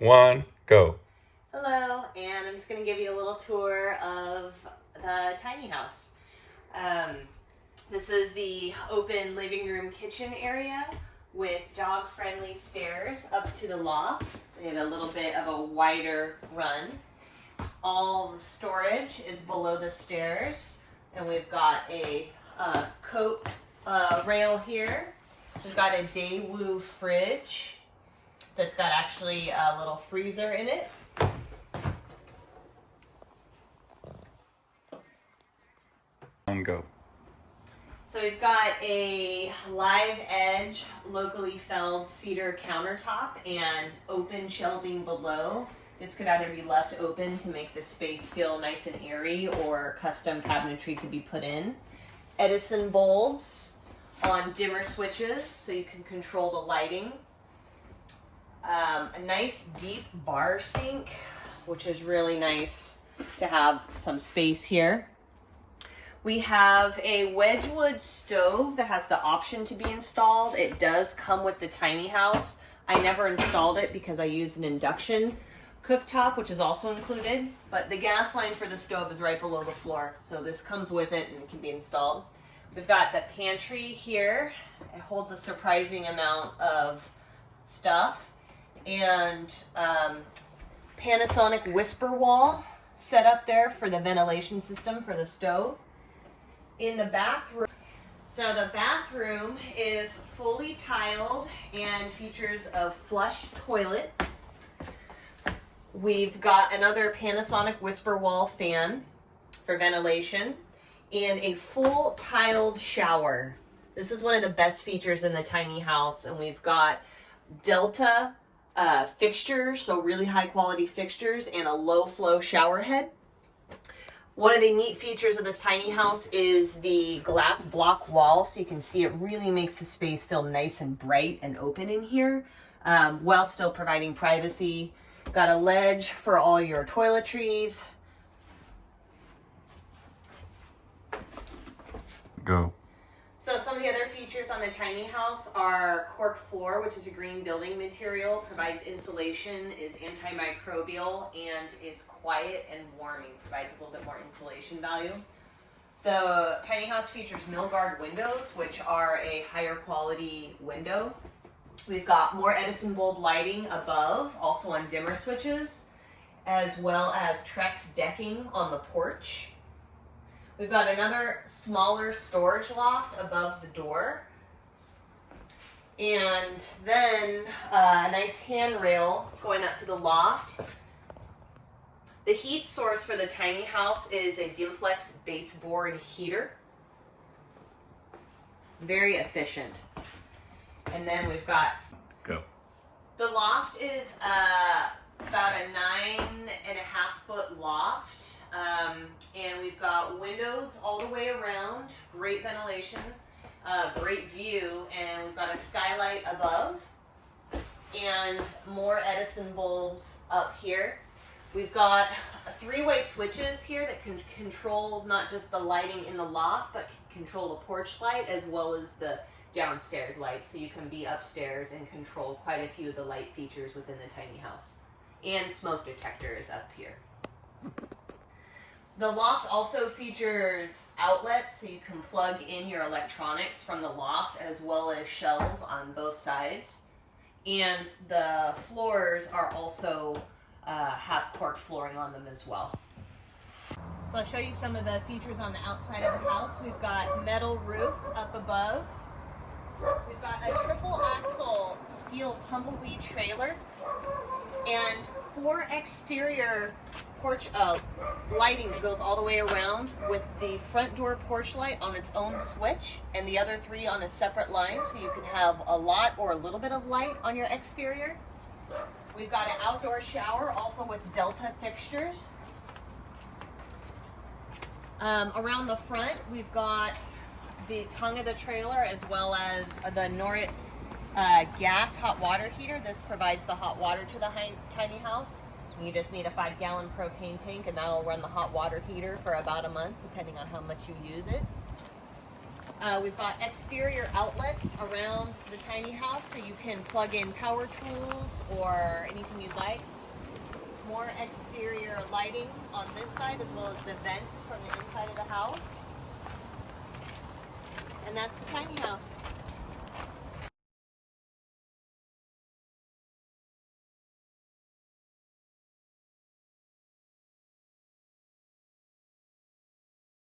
one, go. Hello, and I'm just going to give you a little tour of the tiny house. Um, this is the open living room kitchen area with dog friendly stairs up to the loft. We have a little bit of a wider run. All the storage is below the stairs, and we've got a uh, coat uh, rail here. We've got a Daewoo fridge that's got actually a little freezer in it. Go. So we've got a live edge locally felled cedar countertop and open shelving below. This could either be left open to make the space feel nice and airy or custom cabinetry could be put in. Edison bulbs on dimmer switches so you can control the lighting. Um, a nice deep bar sink, which is really nice to have some space here. We have a Wedgwood stove that has the option to be installed. It does come with the tiny house. I never installed it because I used an induction cooktop, which is also included, but the gas line for the stove is right below the floor. So this comes with it and it can be installed. We've got the pantry here. It holds a surprising amount of stuff. And um, Panasonic Whisper Wall set up there for the ventilation system for the stove in the bathroom. So the bathroom is fully tiled and features a flush toilet. We've got another Panasonic Whisper Wall fan for ventilation and a full tiled shower. This is one of the best features in the tiny house and we've got Delta uh, fixtures, so really high quality fixtures and a low flow shower head. One of the neat features of this tiny house is the glass block wall. So you can see it really makes the space feel nice and bright and open in here um, while still providing privacy. Got a ledge for all your toiletries. Go. So some of the other features on the tiny house are cork floor, which is a green building material, provides insulation, is antimicrobial, and is quiet and warming, provides a little bit more insulation value. The tiny house features Milgard windows, which are a higher quality window. We've got more Edison bulb lighting above, also on dimmer switches, as well as Trex decking on the porch. We've got another smaller storage loft above the door. And then uh, a nice handrail going up to the loft. The heat source for the tiny house is a Dimplex baseboard heater. Very efficient. And then we've got... Go. The loft is uh, about a nine and a half foot loft. Um, and we've got windows all the way around, great ventilation, uh, great view, and we've got a skylight above and more Edison bulbs up here. We've got three-way switches here that can control not just the lighting in the loft, but control the porch light as well as the downstairs light. So you can be upstairs and control quite a few of the light features within the tiny house. And smoke detectors up here. The loft also features outlets so you can plug in your electronics from the loft as well as shelves on both sides. And the floors are also uh, have cork flooring on them as well. So I'll show you some of the features on the outside of the house. We've got metal roof up above. We've got a triple axle steel tumbleweed trailer and four exterior porch uh, lighting that goes all the way around with the front door porch light on its own switch and the other three on a separate line so you can have a lot or a little bit of light on your exterior. We've got an outdoor shower also with Delta fixtures. Um, around the front we've got the tongue of the trailer as well as the Noritz uh, gas hot water heater. This provides the hot water to the tiny house. You just need a five gallon propane tank and that'll run the hot water heater for about a month depending on how much you use it. Uh, we've got exterior outlets around the tiny house so you can plug in power tools or anything you'd like. more exterior lighting on this side as well as the vents from the inside of the house. And that's the tiny house.